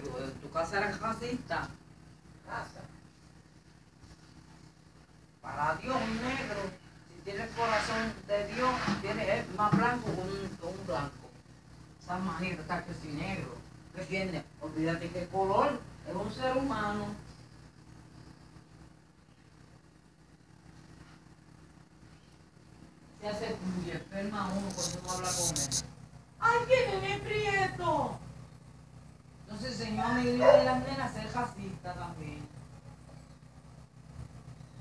tu casa eran racistas. Casa. Para Dios, negro, si tiene el corazón de Dios, tiene, es más blanco que un, un blanco. Esa manera está que si negro. ¿Qué tiene? Olvídate que el color es un ser humano. Se hace enferma uno cuando uno habla con él. ¡Ay, quién es prieto! El Señor me dio de las nenas ser racista también.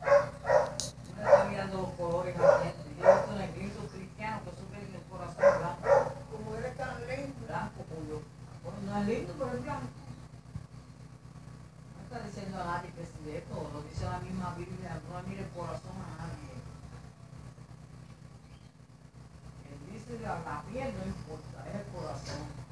Uno está mirando los colores cambiantes. Yo he visto negritos cristianos que sufren el corazón blanco, Como él es tan lento. blanco como Bueno, no es lindo, pero es blanco. No está diciendo a nadie que es de esto, lo dice la misma Biblia, no mire el corazón a nadie. Él dice la, la piel no importa, es el corazón.